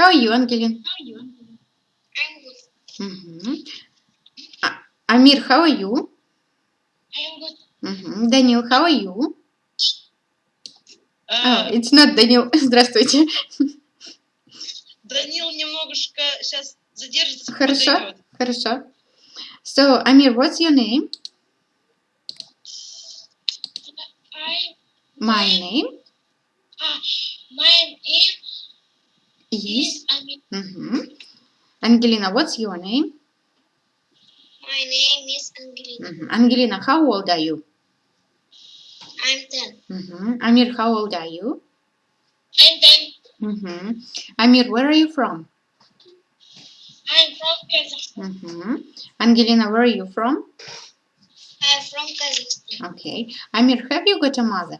How are you, Ангелин? I'm good. Мгм. А- Амир, how are you? I'm good. Мгм. Данил, how are you? А, Oh, it's not Данил. Здравствуйте. Данил немножко сейчас задержится. Хорошо, подойдет. хорошо. So, Амир, what's your name? I, My name ah, my name Yes. Mm -hmm. Angelina, what's your name? My name is Angelina. Mm -hmm. Angelina, how old are you? I'm 10. Mm -hmm. Amir, how old are you? I'm 10. Mm -hmm. Amir, where are you from? I'm from Kazakhstan. Mm -hmm. Angelina, where are you from? I'm from Kazakhstan. Okay. Amir, have you got a mother?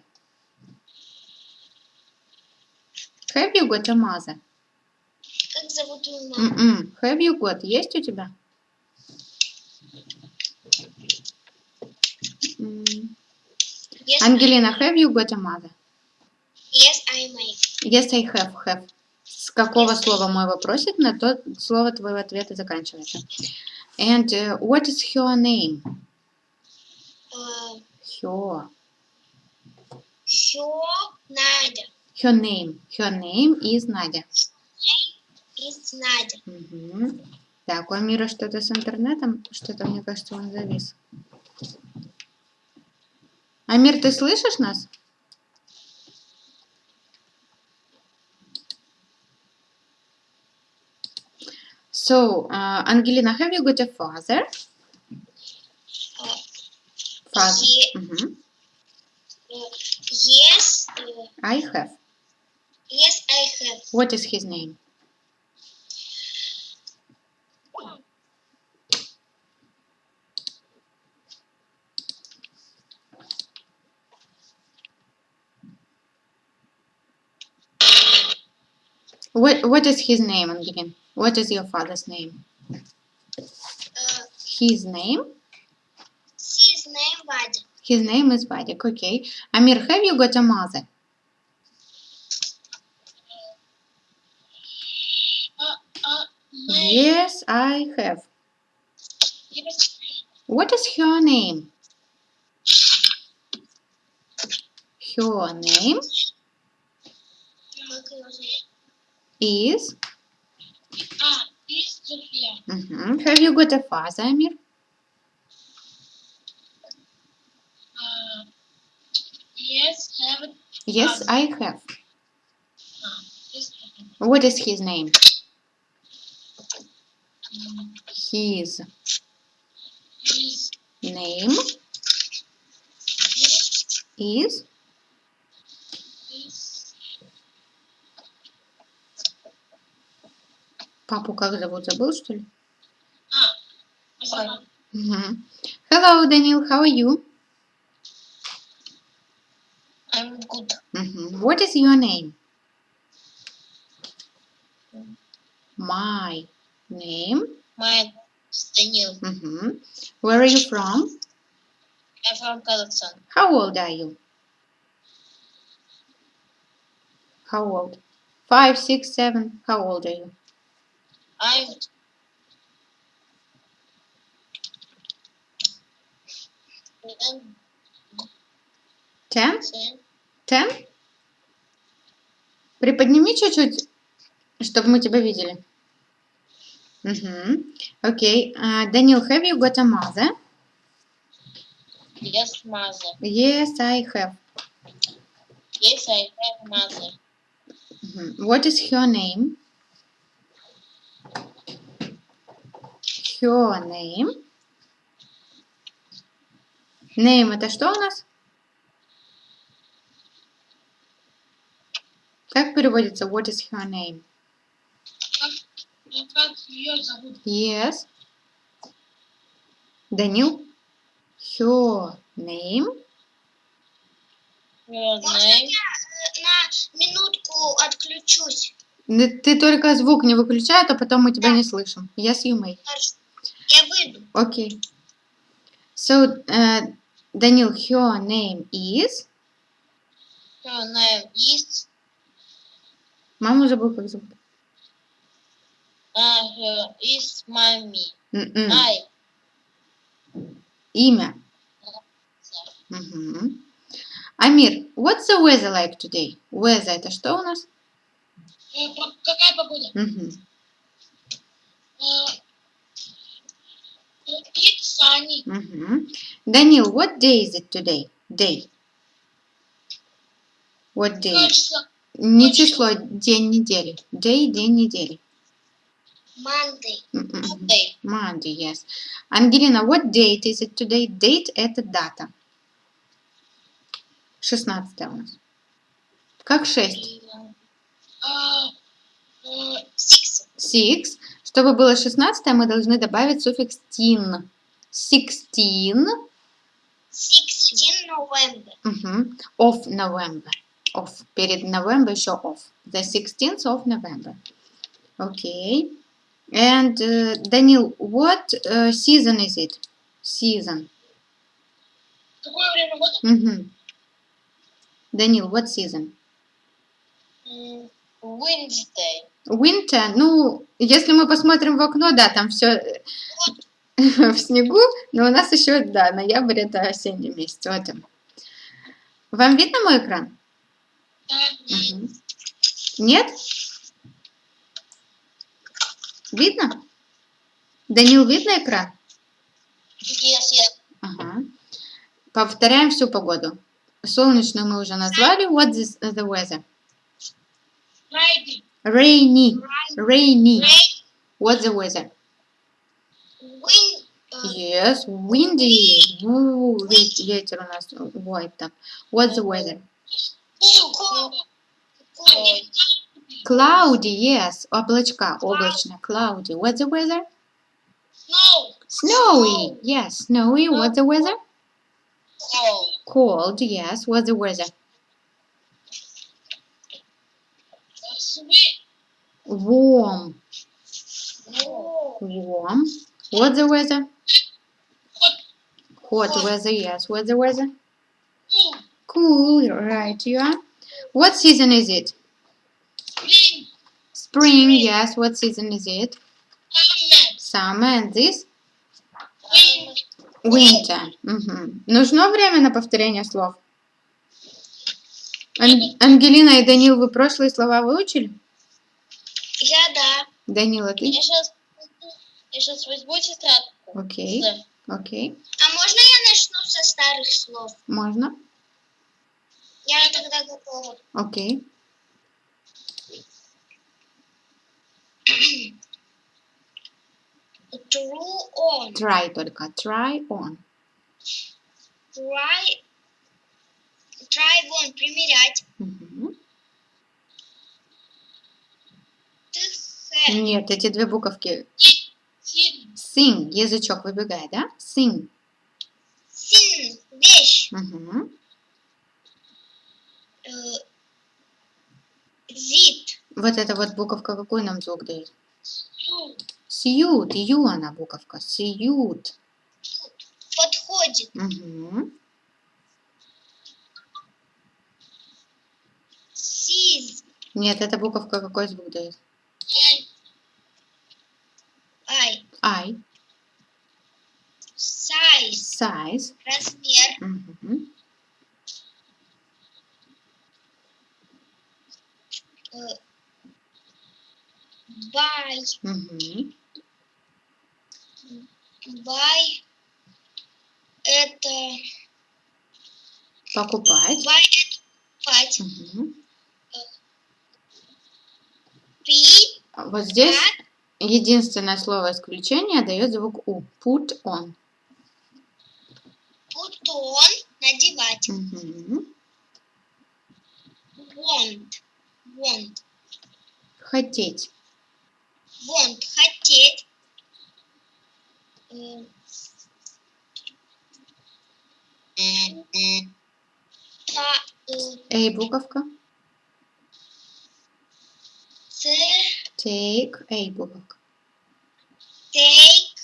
Have you got a mother? Зовут твою маму? М-м. Have you got? Есть у тебя? Yes, Ангелина, have you got a mother? yes, I may. Yes, I have. Have. С какого Yes, слова мой вопросик, на то слово твоего ответа заканчивается. And uh, what is her name? Uh, Her. Все Надя. Her name. Her name is Надя. Is Надя. Мгм. Так, у Амира что-то с интернетом. Что-то, мне кажется, он завис. Амир, ты слышишь нас? So, uh, Ангелина, have you got a father? Father. Ye- Мгм. uh, yes, I have. yes, I have. What is his name? What What is his name, again? What is your father's name? Uh, his name? His name Vadik. His name is Vadik, okay. Amir, have you got a mother? Uh, uh, yes, I have. What is her name? Her name? is? Ah, is Sofia. Mm -hmm. Have you got a father, Amir? Uh, yes, have. Yes, I have. Ah, what is his name? His name is Папу как зовут? Забыл, что ли? а, Азамат. Mhm. Hello, Daniel. How are you? I'm good. Mhm. What is your name? My name. My Daniel. Mhm. Where are you from? I'm from Kazakhstan. How old are you? How old? Five, six, seven. How old are you? I'm I'm Ten? ten. Ten? Приподними чуть-чуть, чтобы мы тебя видели. Угу. Окей. А, Данил, have you got a mother? Yes, mother. Yes, I have. Yes, I have mother. What is her name? Her name. Name это что у нас? Как переводится what is her name? Как ее зовут? Yes. Данил? Her name. Your name? на минутку отключусь? Ты только звук не выключай, а то потом мы тебя не слышим. Yes, you may. Я выйду. Okay. So, uh, Данил, her name is... Your name is... Маму забыл, как зовут. Uh, her is mommy. М-м. I. Имя. Мгм. Амир, what's the weather like today? Weather это что у нас? Э, Какая погода? Мгм. It's sunny. Мгм. Данил, what day is it today? Day. What day? число? Не число, день недели. Day, день недели. Monday. М-м. Monday. Monday, yes. Ангелина, what date is it today? Date – это дата. 16 у нас. Как 6? Uh, uh, six. Six. Чтобы было 16, мы должны добавить суффикс tin. Sixteen. Sixteen November. Мгм. Of November. Of. Перед November еще of. The 16th of November. Okay. And, uh, Данил, what uh, season is it? Season. Какое время года? Мгм. Данил, what season? Wednesday. Winter, ну, если мы посмотрим в окно, да, там все в снегу, но у нас еще, да, ноябрь это осенний месяц. Вот он. Вам видно мой экран? Мгм. Нет? Видно? Данил, видно экран? Yes, yes. Ага. Повторяем всю погоду. Солнечную мы уже назвали. What is the weather? Friday. Rainy. Rainy. Rain. What's the weather? Wind. uh, Yes, windy. Ву, ве- ветер у нас воет так. What's the weather? cold. Cold. Cloudy, yes. Облачка, облачно. Cloudy. What's the weather? Snow. Snowy. Yes, snowy. What's the weather? Cold. Cold, yes. What's the weather? Warm. Warm. What's the weather? Hot. Weather, yes. What's the weather? Cool. Right, you are. What season is it? Spring. Spring, yes. What season is it? Summer. And this? Winter. Мгм. Нужно время на повторение слов? Ан- Ангелина и Данил, вы прошлые слова выучили? Данила, ты? Я сейчас, я сейчас возьму тетрадку. Окей, окей. А можно я начну со старых слов? Можно? Я тогда готова. Окей. True on. Try только. Try on. Try. Try on. Примерять. Мгм. Ты с. Нет, эти две буковки. Син. Sing. Язычок выбегает, да? Sing. Син. Вещь. Э, Зит. Вот эта вот буковка какой нам звук дает? Сьют. Ю она буковка. Сьют. Подходит. Мгм. Сиз. Нет, эта буковка какой звук дает? Ай. Сайз. Size. Размер. Э, Бай. Мгм. Бай. Это. Покупать. Это Покупать. Мгм. Пи. Вот здесь единственное слово исключения дает звук У. Put on. Бутон. Надевать. Мгм. Want. Want. Хотеть. Want. Хотеть. Э, Та. э, Эй, буковка. Ц. Take. Эй, буковка. Take.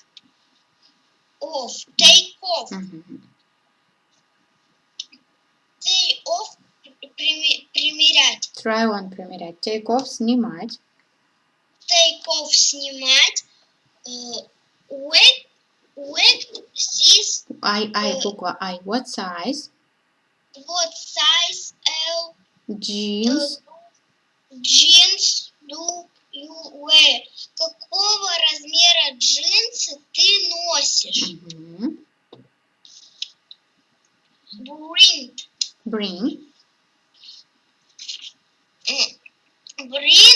Off. Take off. Мгм. Take off. прими- Примерять. Try on примерять. Take off снимать. take off снимать. Э, What, what is I, I, Э. буква I. What size? what size L Jeans. jeans do wear? Какого размера джинсы ты носишь? Мгм. Bring, Bring. bring,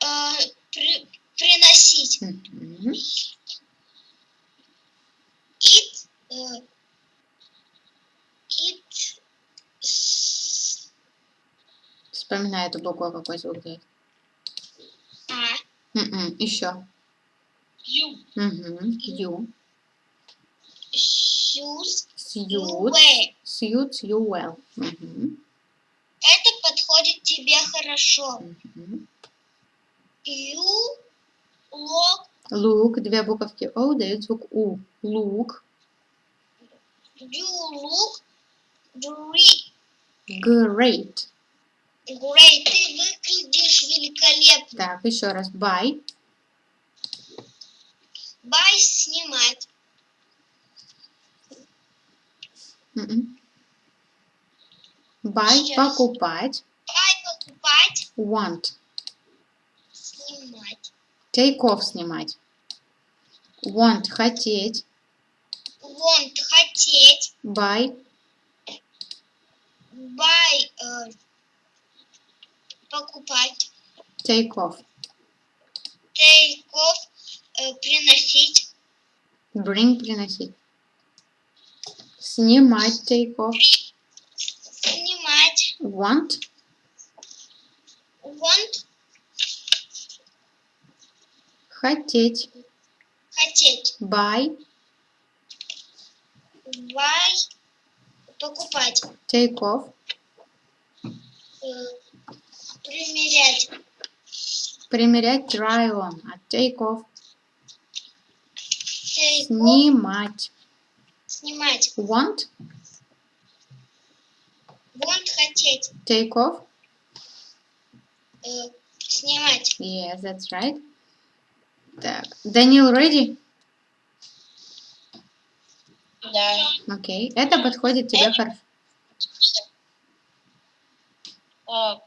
э, при- приносить. Мгм. It, э, it, Вспоминай эту букву, какой звук дает. А. Еще. Мгм. You. shoes you Suit. Suits you well. Это подходит тебе хорошо. You look, Look. Две буковки O дают звук У. Look. you look great. Great. Great. Ты выглядишь великолепно. Так, еще раз. Buy. Buy снимать. Мгм. Buy. Сейчас. Покупать. Buy покупать. Want. Снимать. Take off снимать. Want. Хотеть. Want хотеть. Buy. Buy э, покупать. Take off э, приносить. Bring. Приносить. Снимать. Off. Снимать. Want. Want Хотеть. хотеть. Buy. Buy покупать. Take off. Э, примерять. Примерять. Try on. А take off. Take Снимать. снимать. Want. Want хотеть. Take off. Э, снимать. Yes, that's right. Так. Данил, ready? Да. Окей. Это подходит тебе хорошо. Так.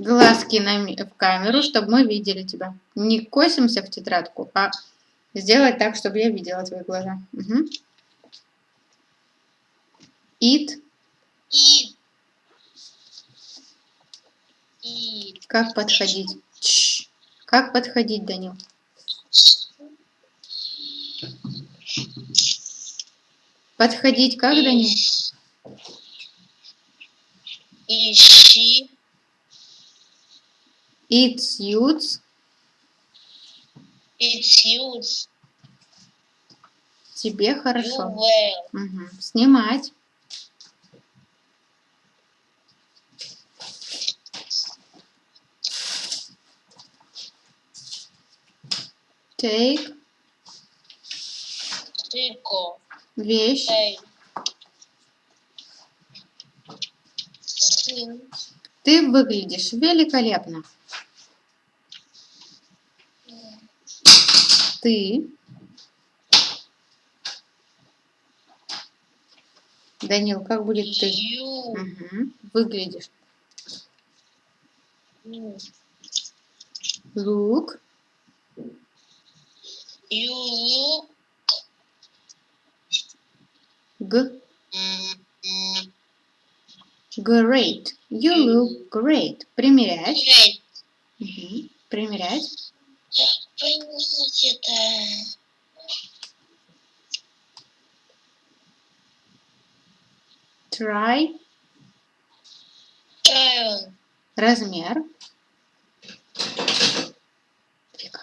Глазки на в камеру, чтобы мы видели тебя. Не косимся в тетрадку, а сделать так, чтобы я видела твои глаза. Мгм. Eat. И И. Как подходить? Чш. Как подходить, Данил? Подходить как, Данил? Ищи. It suits. It suits Тебе хорошо. Мгм. Снимать. Take. Take. Вещь. Take. Ты выглядишь великолепно. Ты. Данил, как будет ты? You. Мгм. Выглядишь. Look. You look. G. Great. You look great. Примерять. Great. Мгм. Примерять. Поймите это. Try. On. Размер. Фига.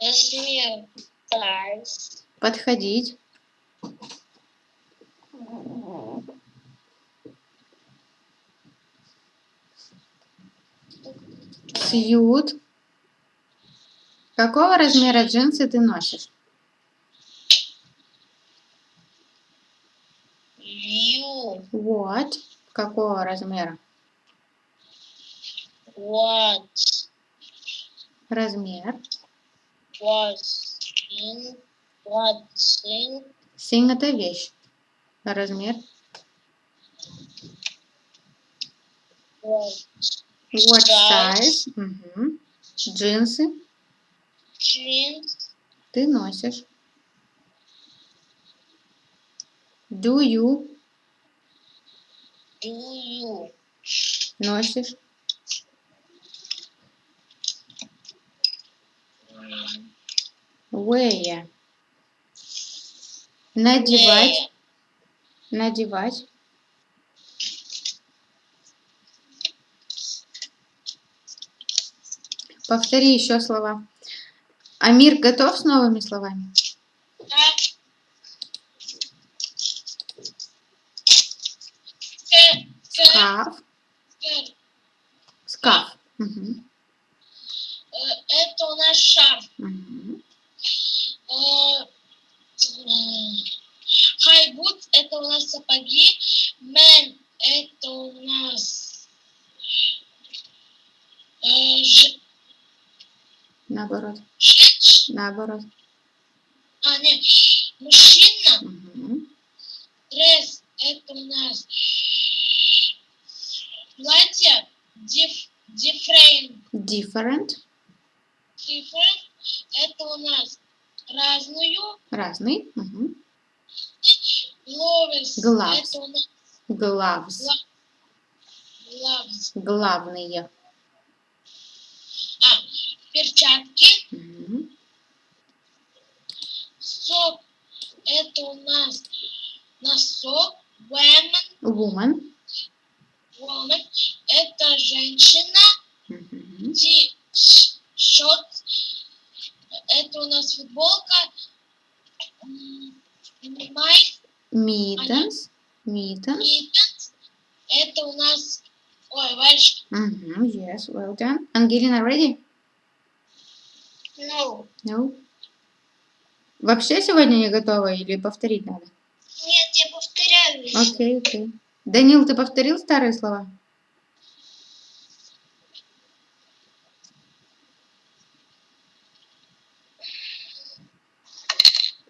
Размер. Size. Подходить. Сьют. Какого размера джинсы ты носишь? You. Вот. Какого размера? what Размер. was in what's in Синг это вещь. Размер. what What Size. Мгм. Джинсы jeans ты носишь. Do you do you носишь? Wear. Надевать. wear? Надевать. Повтори еще слова. Амир готов с новыми словами? Скаф. ска- Скаф. Э, Это у нас м, High boots это у нас сапоги. Man это у нас э, ж- Наоборот. Наоборот. А, нет, мужчина. Мгм. Дресс это у нас платье. Диф, different, Different. different это у нас разную. Разный. Мгм. Gloves Gloves. это у нас Gloves. gloves. Главные. Перчатки. Сок это у нас носок. Woman, Woman. woman это женщина. Мгм. Ти-шот это у нас футболка. Май Mittens. Mittens. Это у нас ой, варежки. Мгм. Yes, well done. Ангелина, ready? No. No. Вообще сегодня не готова или повторить надо? Нет, я повторяю. Окей, окей. Данил, ты повторил старые слова?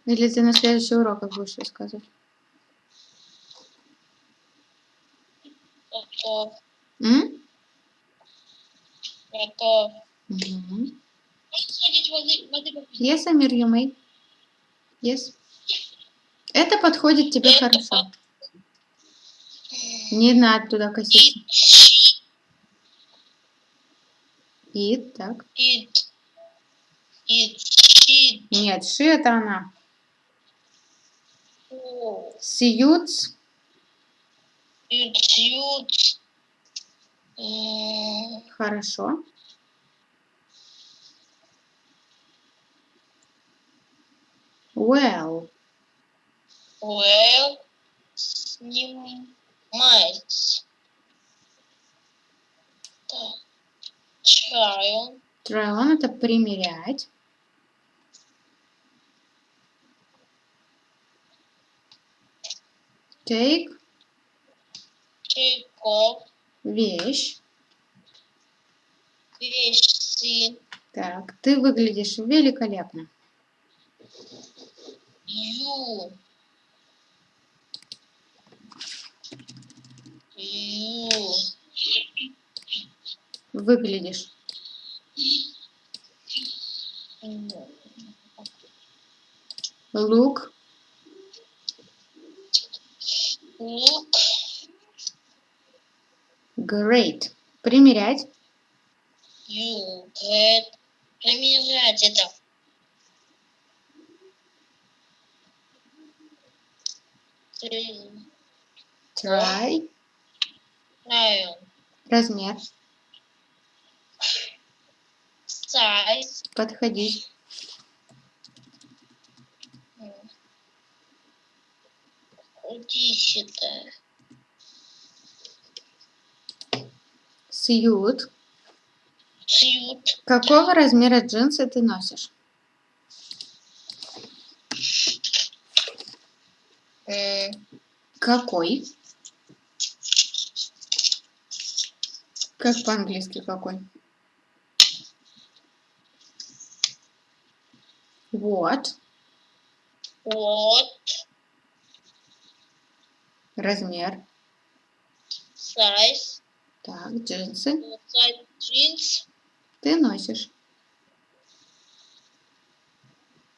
Или ты на следующих уроках будешь рассказывать? Готов. М? Готов. Мгм. Yes, Амир, you may. Yes. Это подходит тебе хорошо. Не надо туда коситься. И так. It. It. It. Нет, ши это она. It. It. М, Хорошо. Well. Well. Снимать. Try. Try on это примерять. Take Take off. вещь. Вещи. Так, ты выглядишь великолепно. You. You. Выглядишь. Look. Look. Great. Примерять. You get. Примерять это. Ты Try. Try. Размер. Size. Подходить. Иди сюда. Suit. Suit. Какого размера джинсы ты носишь? М, Какой? Как по-английски какой? Вот. Вот. Размер. Size. Так, джинсы. Size jeans. Ты носишь.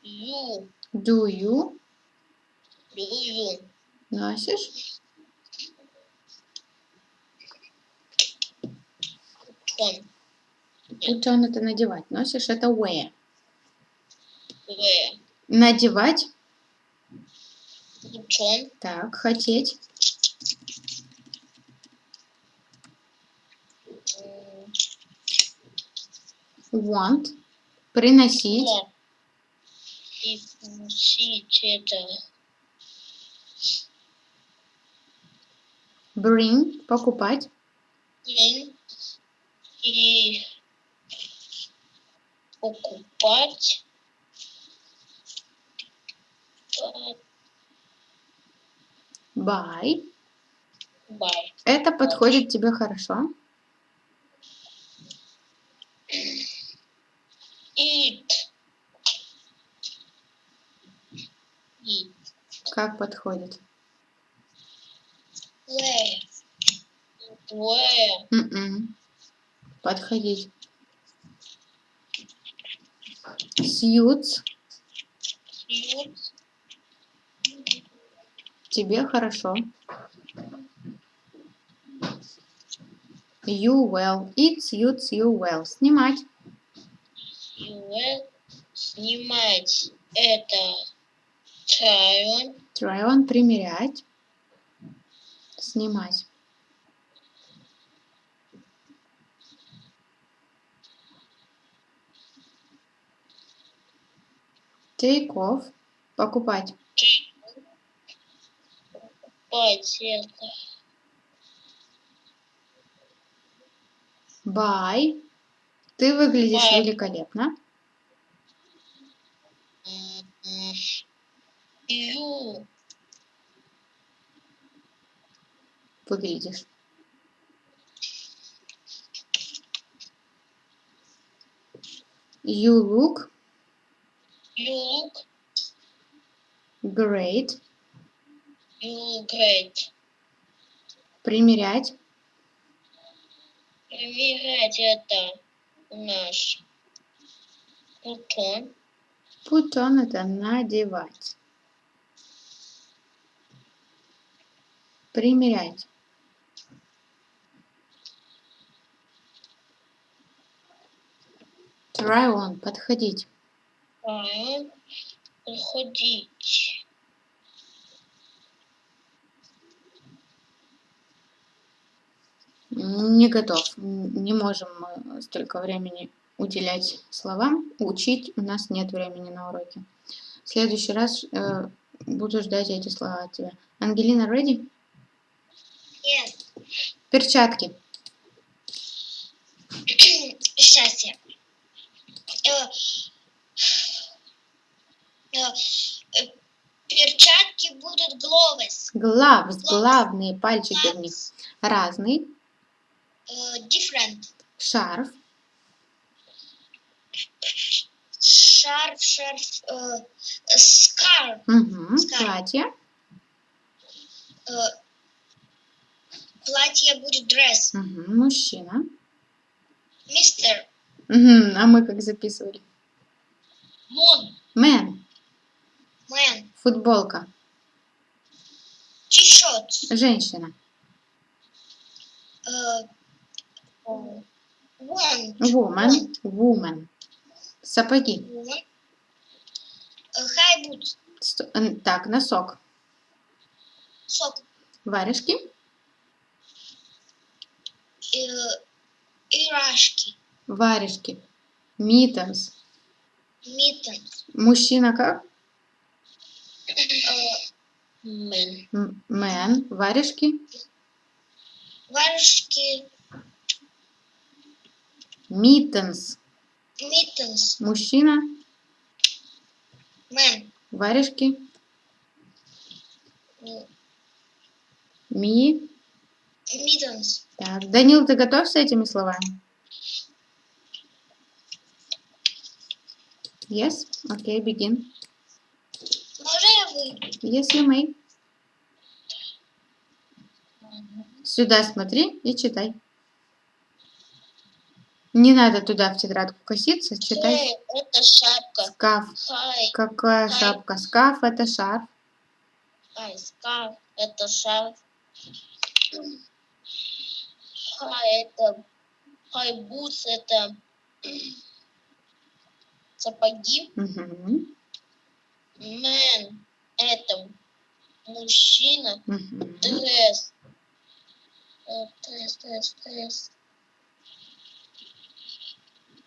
You. Do you You. носишь? Put on это надевать. Носишь это wear. Wear. Надевать. On. Так, хотеть. Want. Приносить. want. И носить это. Bring. Покупать. Блин. И покупать. Buy. Buy. Это подходит тебе хорошо. Eat. Eat. Как подходит? Where? Where? М-м. Подходить. Suits. Use. Тебе хорошо. You well. It suits you well. Снимать. You will снимать это try on. Try on. Примерять. Снимать. Take off. Покупать. Покупать это. Buy. Ты выглядишь Buy. великолепно. You Выглядишь. You look you look great. you look great. Примерять. Примерять это наш. Put on это надевать. Примерять. Try on. Подходить. Try on. Заходить. Не готов. Не можем мы столько времени уделять словам. Учить у нас нет времени на уроке. В следующий раз э, буду ждать эти слова от тебя. Ангелина, ready? Yes. Перчатки. Сейчас я. Э, э, э, Перчатки будут gloves. Gloves. Главные пальчики в них. Разный. Э, Different. Шарф. Шарф, шарф. э, Scarf. Угу. Скай. Платье. Э, Платье будет dress. Угу. Мужчина. Мистер. Мгм, А мы как записывали? Вон. Man. Man. Футболка. T-shirt. Женщина. Э. Woman. Woman. Сапоги. Woman. Э, н- Так, носок. Сок. Варежки. Э, Ирашки. Варежки. Mittens. Mittens. Мужчина как? Э, Man. М- Man. Варежки. Варежки. Mittens. Mittens. Мужчина. Man. Варежки. Э, Ми. Mittens. Так, Данил, ты готов с этими словами? Yes? Okay, begin. Можно я выйду? Yes, you may. Сюда смотри и читай. Не надо туда в тетрадку коситься, читай. Хэй, это шапка. Скаф. Хай, Какая Хай. шапка? Скаф это шарф. хай, скаф, это шарф. Хай, это... High boots, это... Сапоги. Мгм. Man, это мужчина. Мгм. Dress. Э, Dress, dress, dress.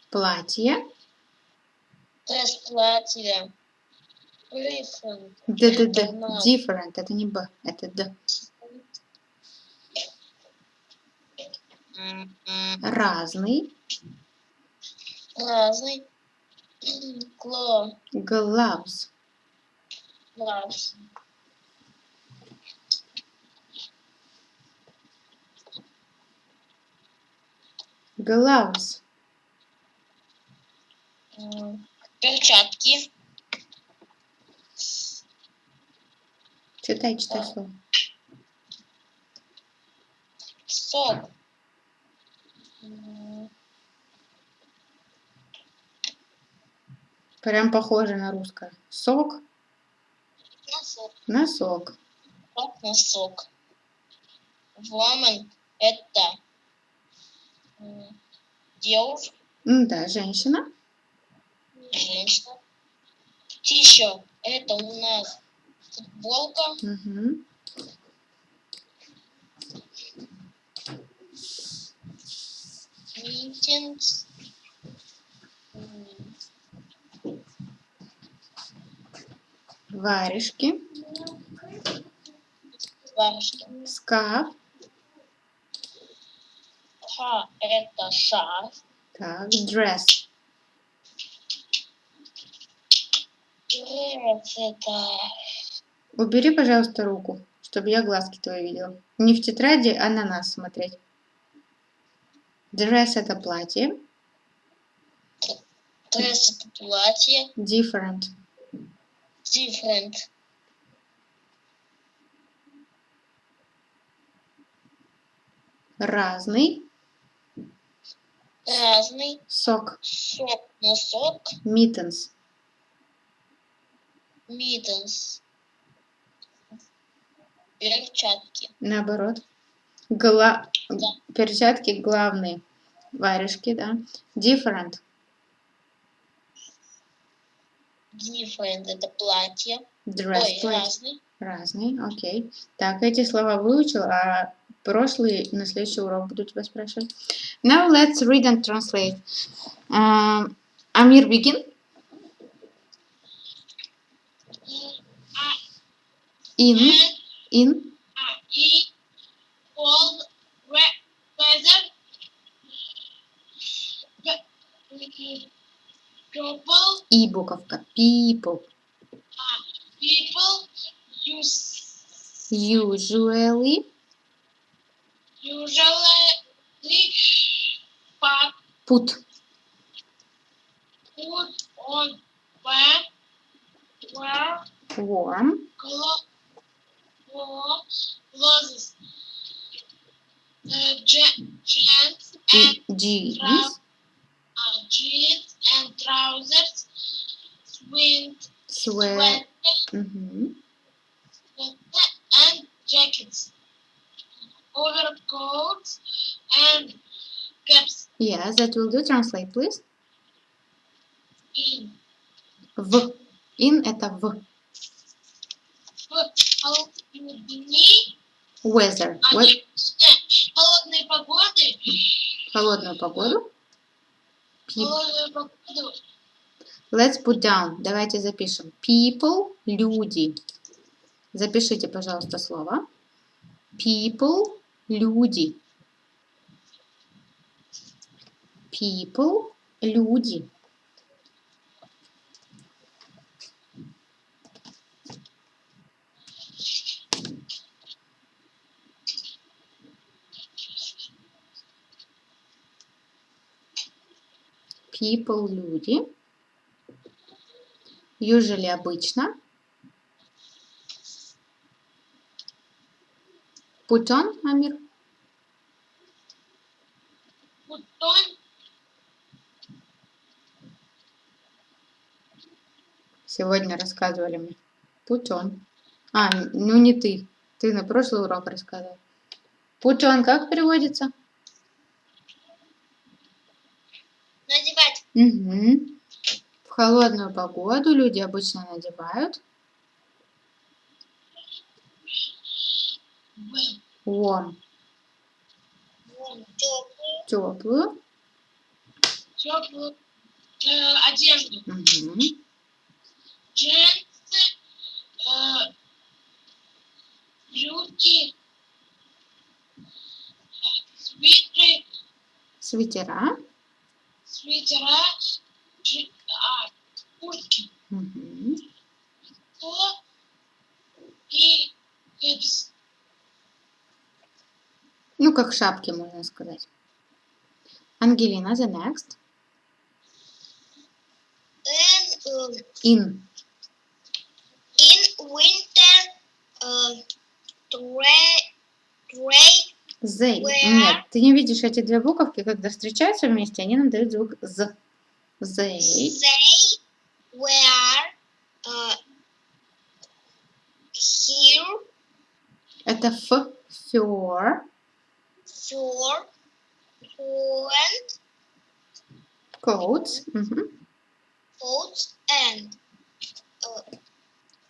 Платье. Dress платье. Рифен. Д-д-д. Это на- Different. Это не Б, это Д. Разный. Разный. Gloves. Глаз. Gloves. М, Перчатки. Читай, читай А. слово. Сок. М, Прям похоже на русское. Сок. Носок. Носок. Сок, носок. Woman. Это девушка. Да, женщина. Женщина. T-shirt. Это у нас футболка. Мгм. Meetings. Варежки. Варежки. Скаф. Ха. Это шарф. Так, dress. Дресс. Это Убери, пожалуйста, руку, чтобы я глазки твои видела. Не в тетради, а на нас смотреть. Dress это платье. дресс. Это платье. Different. Different. Разный. Разный. Сок. Сок. Носок. Mittens. Mittens. Перчатки. Наоборот. Гла... Да. Перчатки главные. Варежки, да. Different. Different. Это платье. Dress. Ой, разный. Разный, окей. Так, эти слова выучил, а прошлые на следующий урок буду тебя спрашивать. Now let's read and translate. Um, Amir, begin. In, in, cold we- weather. People. E-book of people. People use. Usually. Usually put. Put. Put on where. Warm. Clothes. Clothes. Uh, jeans and jeans. Uh, jeans and trousers, swing, sweat. sweater, Мгм. and jackets, overcoats and caps Yes, that will do. Translate, please. in В. In это в. в холодные дни, Weather. а We- не холодные погоды, холодную погоду. Peop- холодную погоду, Let's put down. Давайте запишем. People – люди. Запишите, пожалуйста, слово. People – люди. People – люди. People – люди. Usually – обычно. Put on, Амир. Бутон. Сегодня рассказывали мне. Put on. А, ну не ты. Ты на прошлый урок рассказывал. Put on как переводится? Надевать. Угу. В холодную погоду люди обычно надевают warm, Теплую. теплую. Теплую. Э, одежду. Угу. Джинсы. Э, брюки. э, Свитеры. Свитера. Свитера. а, куртки. Угу. То и кэпс. Ну, как шапки, можно сказать. Ангелина, the next. Um, In. in winter, uh, tray, tray, They. Нет, ты не видишь эти две буковки, когда встречаются вместе, они нам дают звук з. They. they were uh, here Это ф. Fur. for and Coats. Угу. coats and uh,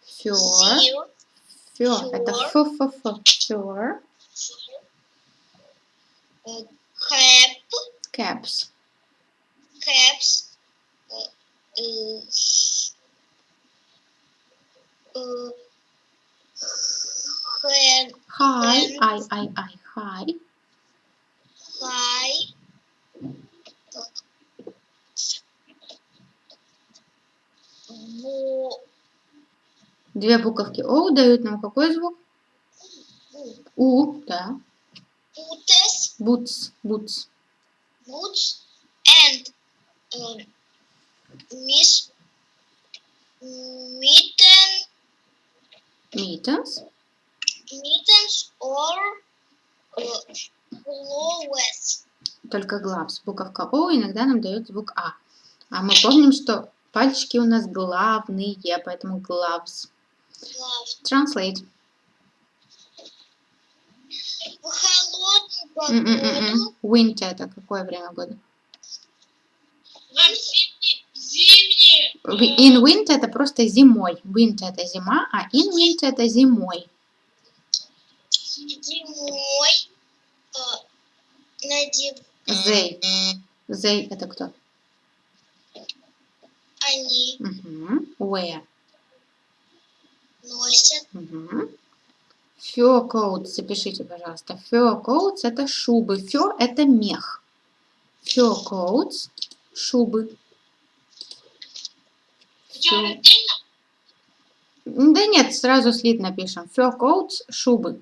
here Fur. Это ф, ф, ф. Fur. Uh, cap Caps. caps uh, uh, uh. Pen. I, I, I. High во, Две буковки О дают нам какой звук? У, да. boots, Boots. Boots. boots and um, miss mitten, Mittens. mittens or uh, gloves. Только gloves. Буковка О иногда нам дает звук А. А мы помним, что пальчики у нас главные, поэтому gloves. gloves. Translate. В погоду Winter это какое время года? Зимний, In winter это просто зимой. Winter это зима, а in winter это зимой. зимой э, They. They это кто? они Угу. Wear. носят Угу. Fur coats, запишите, пожалуйста. Fur coats это шубы. Fur это мех. Fur coats шубы. Fur-? Да нет, сразу слит напишем. Fur coats шубы.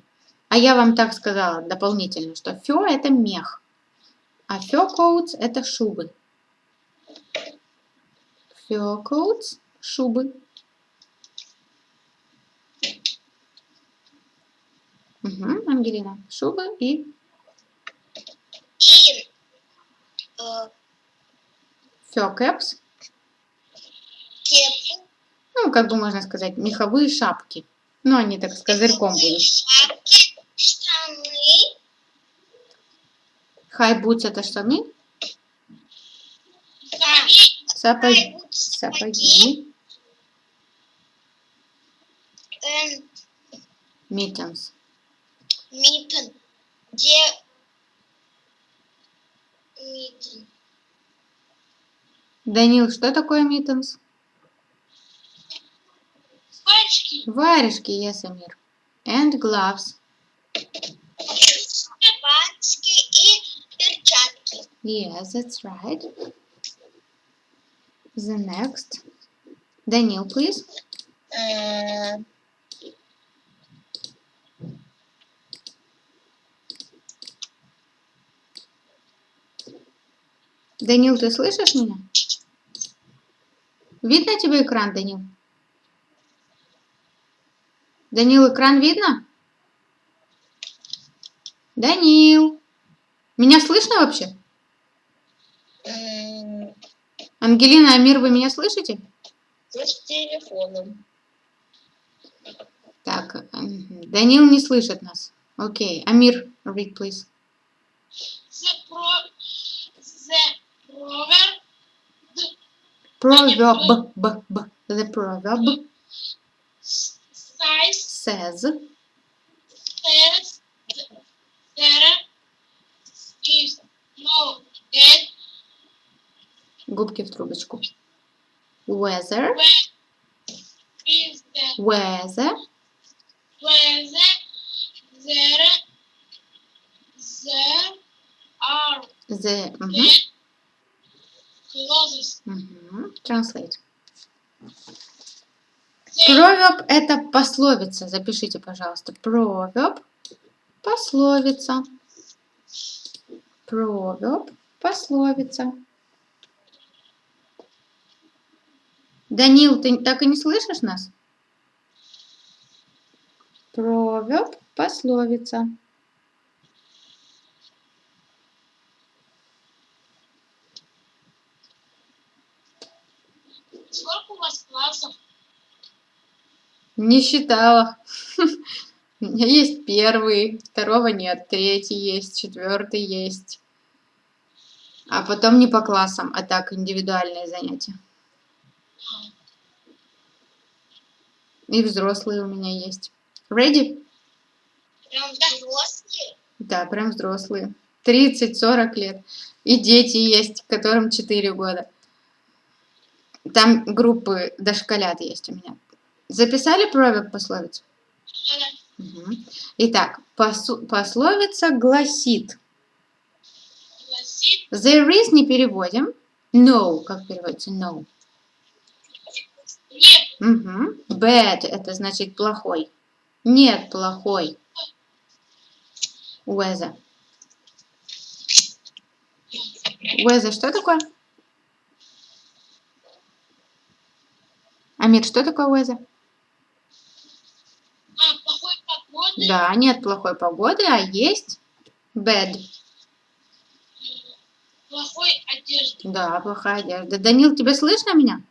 А я вам так сказала дополнительно, что fur это мех, а fur coats это шубы. Fur coats шубы. Угу, Ангелина, шубы и и э, fur caps. кепу, Ну, как бы можно сказать, меховые шапки. Ну, они так с козырьком будут. шапки, штаны, boots это штаны, Сапоги. сапоги, сапоги, and митен, где митен, Данил, что такое mittens? Пальчики. Варежки, yes, Амир. And gloves. пачки и перчатки. Yes, that's right. The next. Данил, please. Э, Данил, ты слышишь меня? Видно тебе экран, Данил? Данил, экран видно? Данил. Меня слышно вообще? М, Ангелина, Амир, вы меня слышите? Ты с телефоном. Так, мгм. Данил не слышит нас. Окей, Амир, read, please. The pro the proverb Proverb, b, b, the proverb size says, says there is no dead губки в трубочку, weather, when is the weather, whether there there are the, мгм, dead Translate. Proverb – это пословица, запишите, пожалуйста. Proverb – пословица. Proverb – пословица. Данил, ты так и не слышишь нас? Proverb – пословица. Сколько у вас классов? Не считала. У меня есть первый, второго нет, третий есть, четвертый есть. А потом не по классам, а так индивидуальные занятия. И взрослые у меня есть. Ready? Прям взрослые. Да, прям взрослые. 30-40 лет. И дети есть, которым 4 года. Там группы дошколят есть у меня. Записали proverb пословицу? Мгм. Итак, посу- пословица гласит. Гласит There is не переводим. No, как переводится? No. нет Мгм. Bad это значит плохой. Нет, плохой. Weather. Weather что такое? Амир, что такое weather? а, плохой погоды, Да, нет плохой погоды, а есть bad. плохой одежды. Да, плохая одежда. Данил, тебе слышно меня?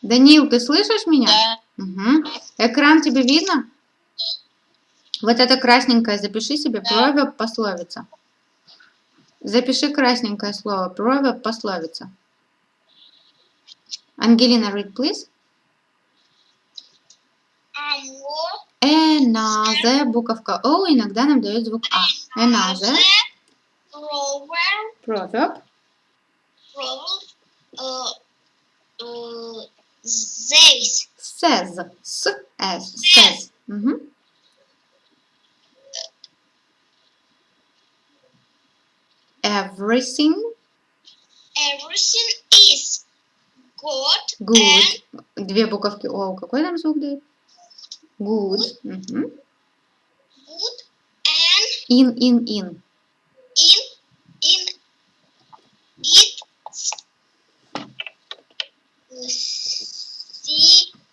Данил, ты слышишь меня? Да. Угу. Экран тебе видно? Вот это красненькое запиши себе. Да. Proverb пословица. Запиши красненькое слово. Proverb пословица. Ангелина, read, please. Another, буковка O иногда нам дает звук А. Another, proverb э, э, здесь says, s, s, says. Мгм. Everything everything is good, good. Две буковки О. Какой нам звук дает? Good. Мгм. good and In, in, in. in in it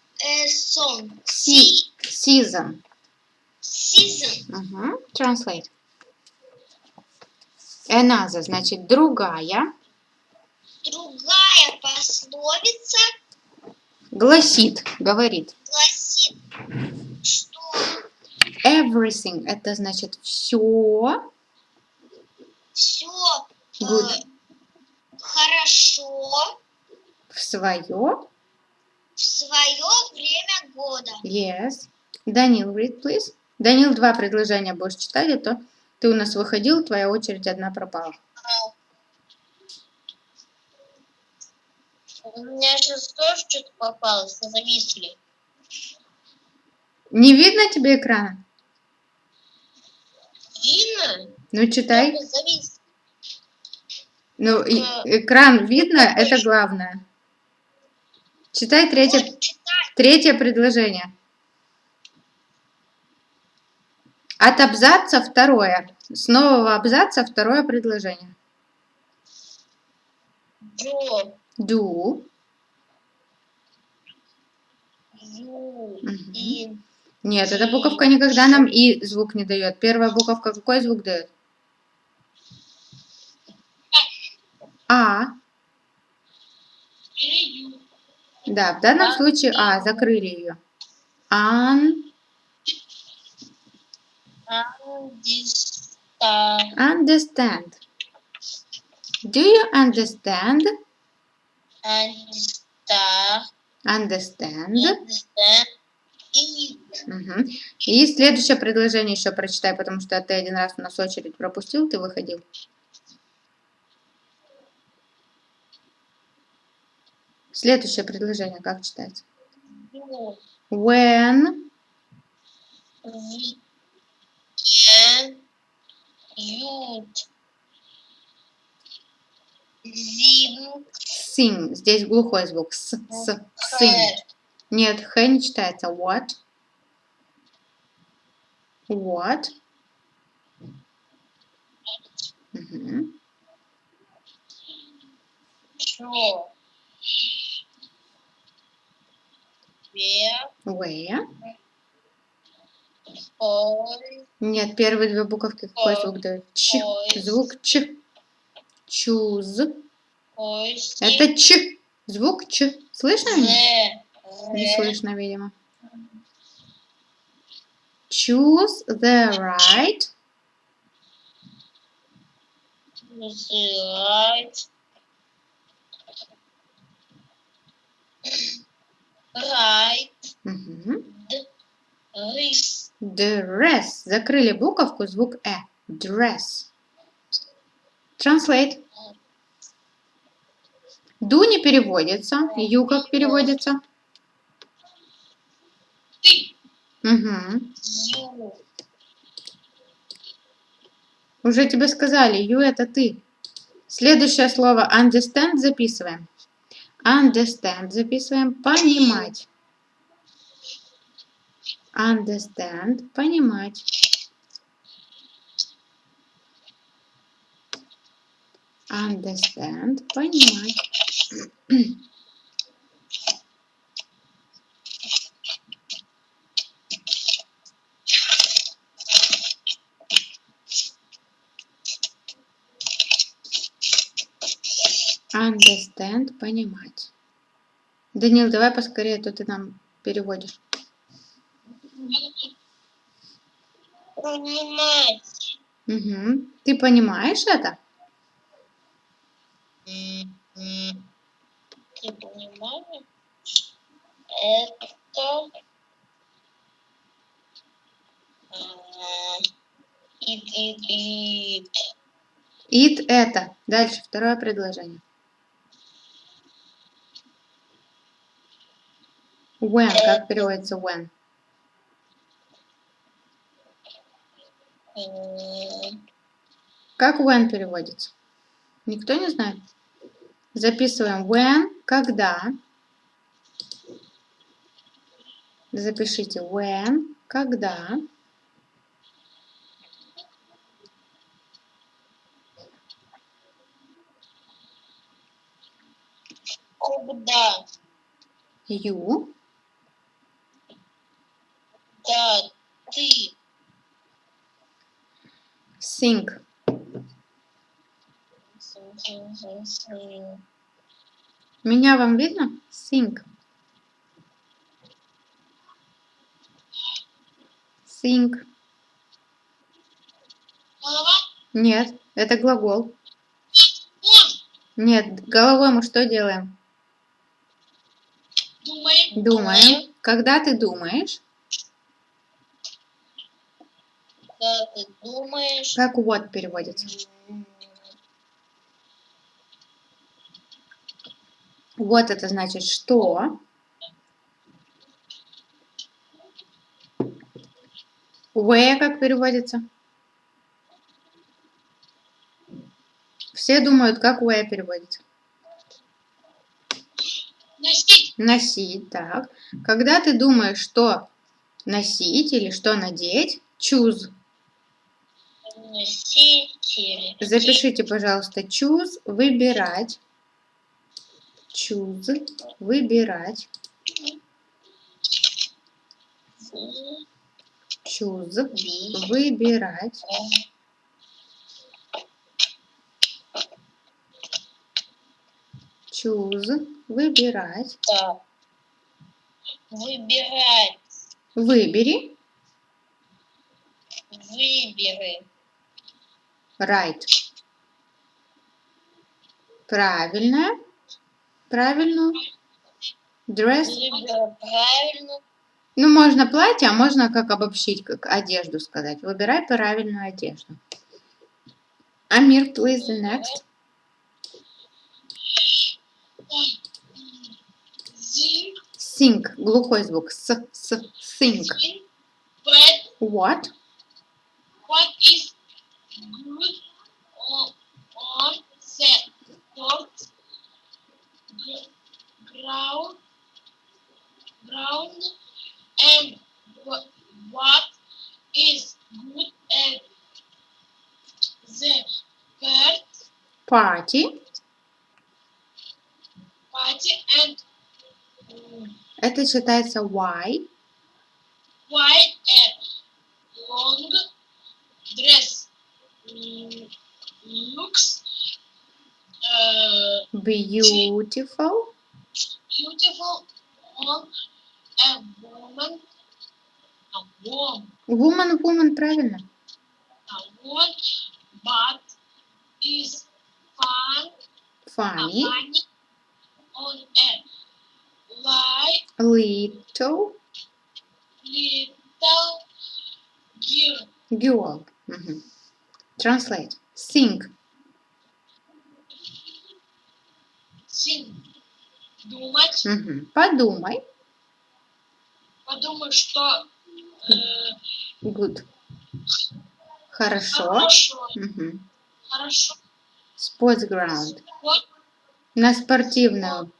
season Se- season. season Мгм. Translate. Another, значит, другая. другая пословица Гласит, говорит. гласит, что Everything, это значит все. все Good. хорошо В свое. в свое время года. Yes. Данил, read, please. Данил, два предложения будешь читать, а то ты у нас выходил, твоя очередь одна пропала. У меня сейчас тоже что-то попалось, зависли. Не видно тебе экрана? Видно? Ну, читай. Завис. Ну, Э, экран видно, это главное. Читай третье, Вот, третье предложение. От абзаца второе. С нового абзаца второе предложение. Джо. Do. Нет, эта буковка никогда нам и звук не дает. Первая буковка какой звук дает? А. Да, в данном А. случае А. Закрыли ее. Ан. Understand. Do you understand? Андиста. Understand. Андиста. И. Следующее предложение еще прочитай, потому что ты один раз у нас очередь пропустил, ты выходил. Следующее предложение как читается? When Ви. Кен. Ют. Зим. sing. Здесь глухой звук. С, с. Хэ. Нет, х не читается. What? What? Ве. Where? Ой. Нет, первые две буковки какой звук дают? Ч. Звук Ч. Choose. Это Ч. Звук Ч. Слышно? меня? Не слышно, видимо. Choose the right. Right. Right. Мгм. Рис. Dress. Закрыли буковку, звук Э. Dress. Translate. Do не переводится. Ю как переводится? Ты. Угу. Уже тебе сказали, you это ты. Следующее слово understand записываем. Understand записываем. Понимать. Understand. Понимать. Understand. Понимать. Understand. Понимать. Данил, давай поскорее, а то ты нам переводишь. Понимать. Угу. Ты понимаешь это? Ты понимаешь? Это... Ит, ит, ит. It это. Дальше второе предложение. When. Как переводится when? Как when переводится? Никто не знает? Записываем when, когда. Запишите when, когда. Когда? You. Да, ты. Sing. Син, син, син, син. Меня вам видно? Sing. Голова. Нет, это глагол. Нет, головой мы что делаем? Думает. Думаем. Когда ты думаешь, Когда ты думаешь... как what переводится? Вот это значит что. Where как переводится? Все думают, как where переводится. Носить. Носить, так. Когда ты думаешь, что носить или что надеть, choose. Носители. Запишите, пожалуйста, choose, выбирать. Choose. Выбирать. Choose. Выбирать. Choose. Выбирать. Выбирать. Выбери. Выбери. Right. Правильно. Правильно. Dress. Правильно. Ну, можно платье, а можно как обобщить, как одежду сказать. Выбирай правильную одежду. Амир, please, the next. Sing. Глухой звук. С, с. But What? what is ground ground and wha- what is good at the first Party. party and mm, Это читается why. white a long dress mm, looks uh, Beautiful. beautiful on a woman a woman Woman, woman, правильно. a woman but is fun Funny. funny on a light Little little girl girl. Мгм. Translate. Sing. sing Думать Мгм. Подумай. подумай что э, Good. Хорошо. хорошо Мгм. хорошо Sports ground. На спортивную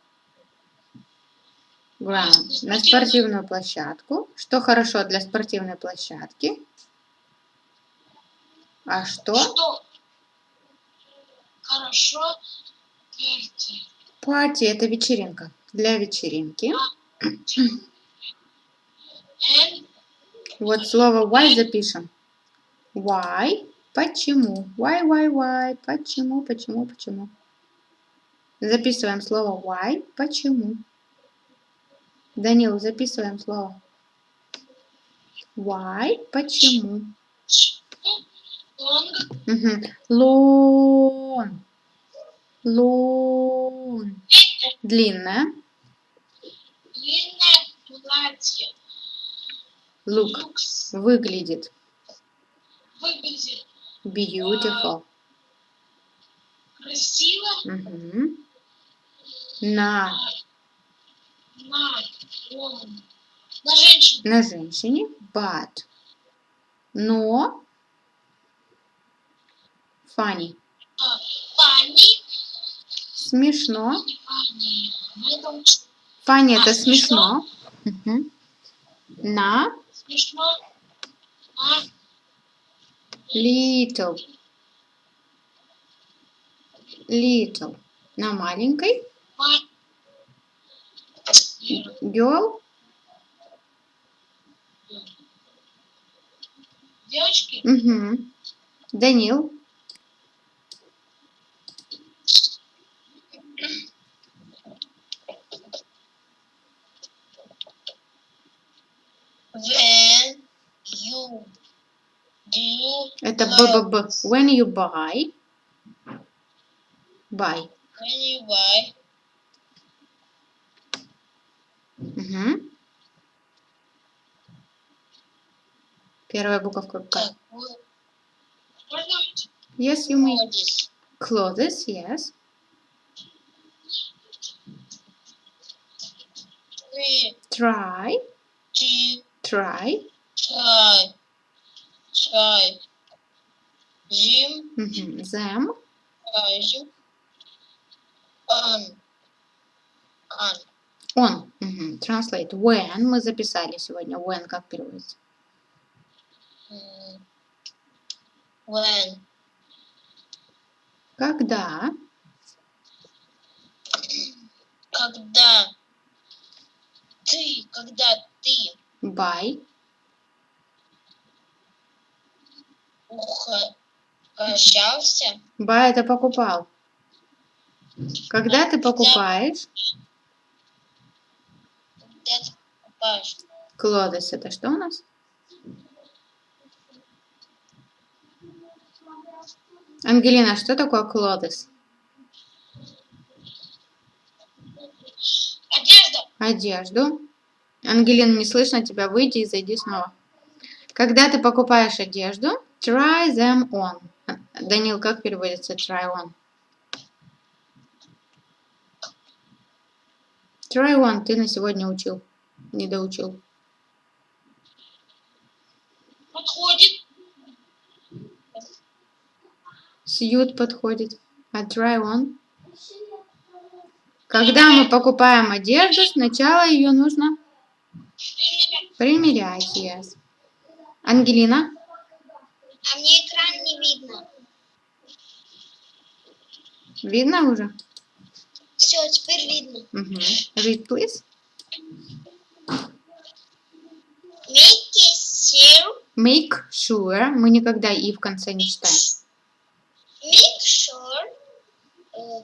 ground. На спортивную площадку. Что хорошо для спортивной площадки? А что? что хорошо перти. Парти – это вечеринка. Для вечеринки. Вот слово why запишем. Why? Почему? Why, why, why? Почему, почему, почему? Записываем слово why. Почему? Данил, записываем слово. Why? Почему? long Мгм. Long. Long. Длинное. длинное платье Look. Выглядит. выглядит Beautiful. красиво Мгм. На, на на женщину на женщине. But. Но. Funny. funny Смешно. мы это смешно. На. смешно Little. Little. На маленькой. ма- Girl. девочки Мгм. Данил. When you do Это БББ. clothes. When you buy. Buy. When you buy Мгм. Первая буковка К. так, вы можно Yes, you may. ходишь Clothes, yes. ты Try. Try. чай чай Jim Мгм. Them. чай он он Он. Мгм. Translate. When. Мы записали сегодня. When как переводится? м, when Когда. когда ты, когда ты Buy. угощался, Buy это покупал. Когда ты покупаешь, когда ты покупаешь Clothes это что у нас? Ангелина, что такое clothes? одежду, Одежду. Ангелина, не слышно тебя, выйди и зайди снова. Когда ты покупаешь одежду, try them on. Данил, как переводится try on? Try on, ты на сегодня учил, не доучил. подходит, Сьют подходит. А try on? Когда мы покупаем одежду, сначала ее нужно примерять. Yes. Ангелина, А мне экран не видно. видно уже? Все, теперь видно. Мгм. Read, please. Make sure, Make sure. Мы никогда и в конце не читаем. make sure э,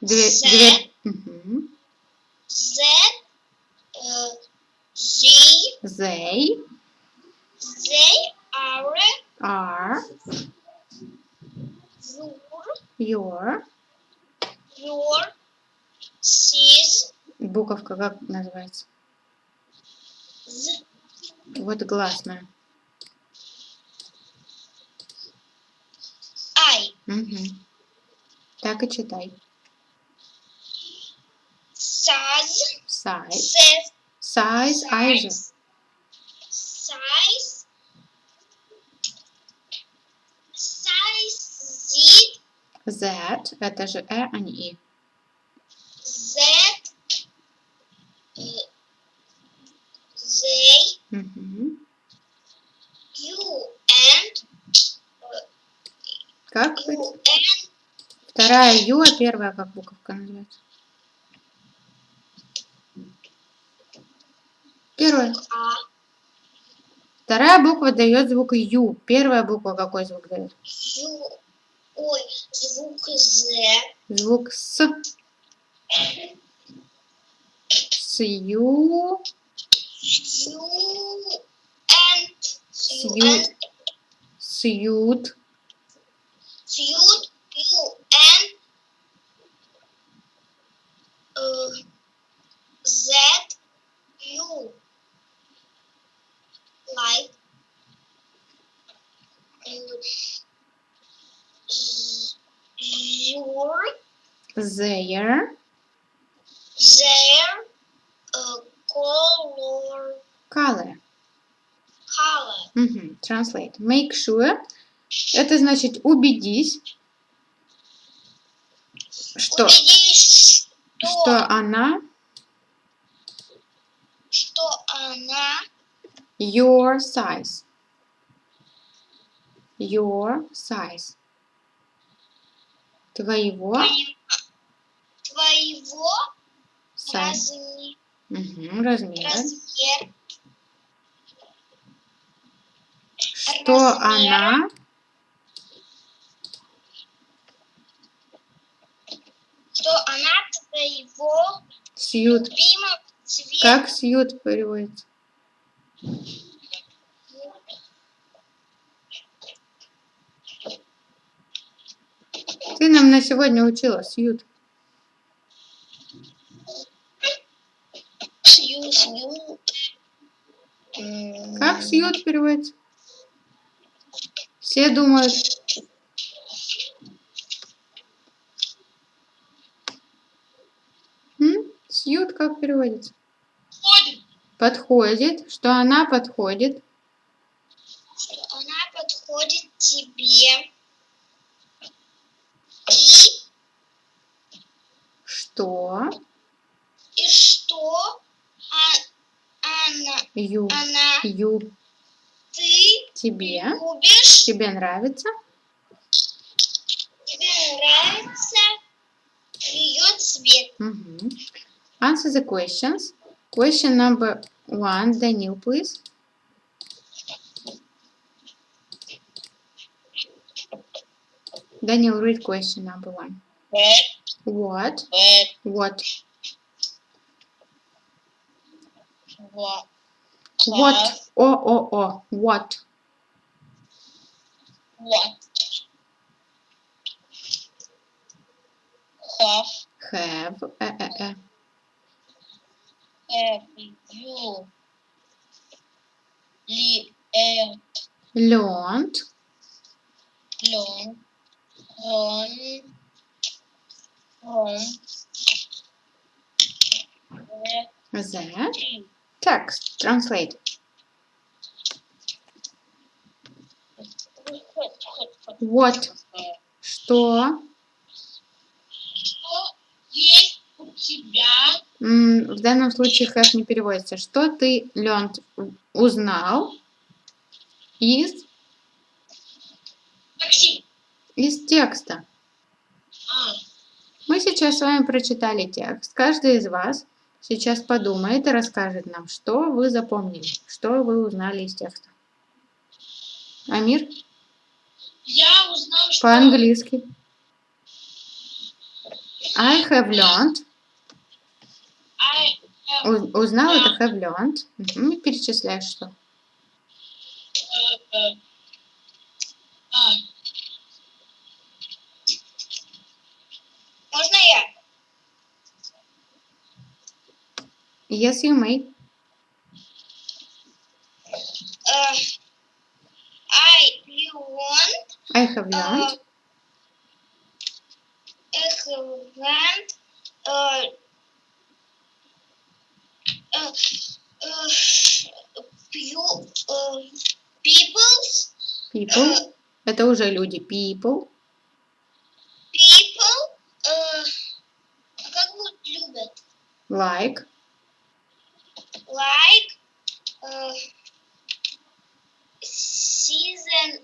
Дверь. Set. дверь. Мгм. that э, they, They they are are your, your. your sis, Буковка как называется? z, Вот гласная. I, Мгм. Так и читай. size, Size. says, Size. I же. size, size, z, That. Это же э, а не и. that, э, they, Мгм. you, and, Как? and, Вторая ю, а первая как буковка называется? Первая. Вторая буква дает звук ю. Первая буква какой звук дает? ю, ой, звук з, Звук с. С ю. ю, and, ю, Сьют. Сьют. Сьют, ю, and, э, z, ю, like, э, your, Their. their, э, color, Color. color, Мгм. Translate. Make sure. Это значит убедись, что, убедись, что, что она что она your size. Your size. Твоего твоего, size. размера, Мгм, размера. размер, Что размера. она что она твоего сьют. Как сьют переводится? Ты нам на сегодня учила сьют. Сью, сью. М, Как сьют переводится? Все думают, М? Сьют как переводится? Ходит, Подходит, что она подходит. Что она подходит тебе. И, Что и что а- она, ю, она, ю ты тебе, любишь, тебе нравится. тебе нравится ее цвет. Мгм. Answer the questions. Question number one, Daniel, please. Daniel, read question number one. What? What? What? What? What? Oh, oh, oh. What? What? Have. Have. Uh, uh, uh. Have you li, uh, Learned. learned from, from The the text. Translate. What? Что? Что есть у тебя В данном случае have не переводится. Что ты, learned, узнал из, Максим? из текста? А, Мы сейчас с вами прочитали текст. Каждый из вас сейчас подумает и расскажет нам, что вы запомнили, что вы узнали из текста. Амир, я узнал, что по-английски. I have learned. I have, Узнал это have learned. И Перечисляешь что? э, э, а, Можно я? Yes, you may. Uh, I you want I have learned. uh, uh, uh, you, uh, people's People. Это уже люди. People. people uh, как будут любят Like. like uh, season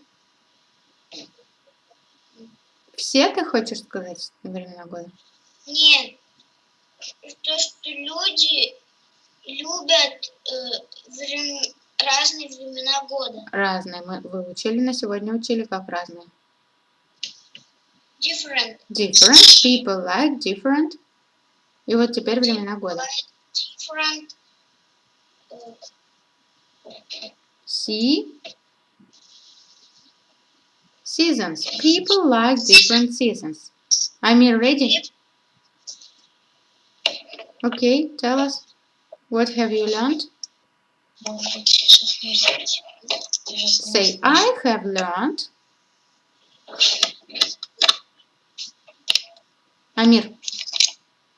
Все ты хочешь сказать на времена года? нет то что люди любят э, врем- разные времена года Разные. Мы выучили, на сегодня учили как разные. different Different. People like different. И вот теперь времена года. different э, See. Seasons. People like different seasons. Amir, ready? Okay, tell us. What have you learned? Say, I have learned. Amir,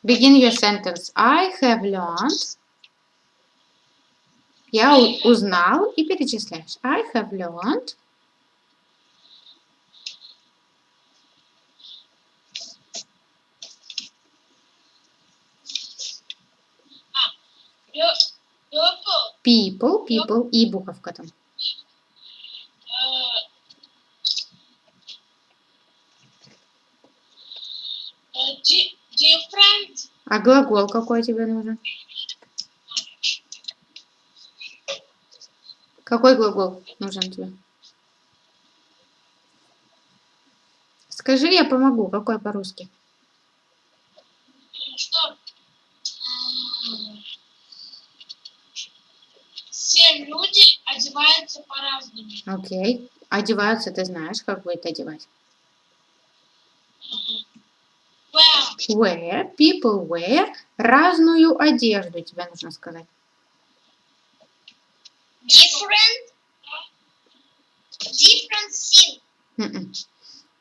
begin your sentence. I have learned. Я у- узнал и перечисляешь. I have learned. People, people и буковка там. А глагол какой тебе нужен? Какой глагол нужен тебе? Скажи, я помогу. Какой по-русски? что м, все люди одеваются по-разному. Окей. Одеваются, ты знаешь, как будет одевать. Wear, people wear разную одежду, тебе нужно сказать. different different thing Мгм.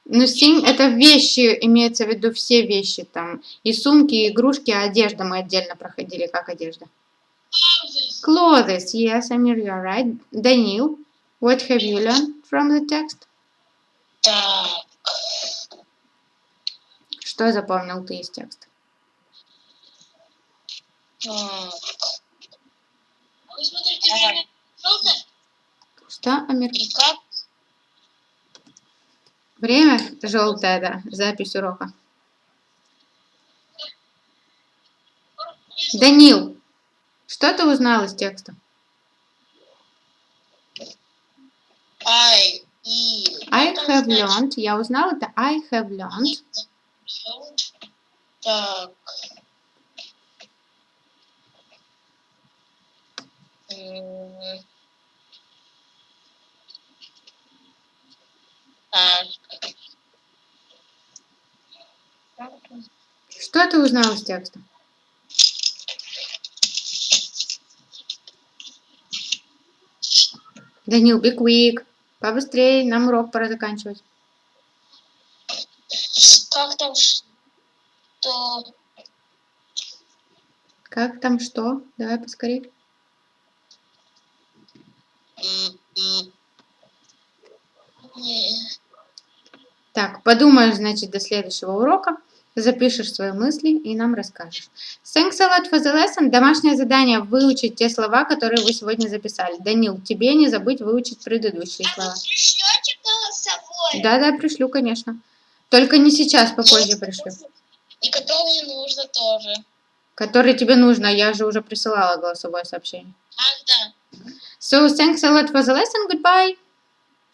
Ну, сим это вещи, имеется в виду все вещи там. И сумки, и игрушки, а одежда мы отдельно проходили, как одежда. Clothes, yes, Amir, you're right. Данил, what have you learned from the text? так Что запомнил ты из текста? так? Что, Амир? и как Время желтое, да, запись урока. Данил, что ты узнал из текста? I и I Что have learned. Я узнал это I have learned. Так. Что ты узнал из текста? Данил, be quick. Побыстрее, нам урок пора заканчивать. Как там что? Как там что? Давай. Не. Так, подумаешь, значит, до следующего урока, запишешь свои мысли и нам расскажешь. Thanks a lot for the lesson. Домашнее задание выучить те слова, которые вы сегодня записали. Данил, тебе не забыть выучить предыдущие А слова. вы пришлете голосовое? Да-да, пришлю, конечно. Только не сейчас, попозже пришлю. И которые нужно тоже. Который тебе нужно, я же уже присылала голосовое сообщение. Ах, да. So, thanks a lot for the lesson. Goodbye.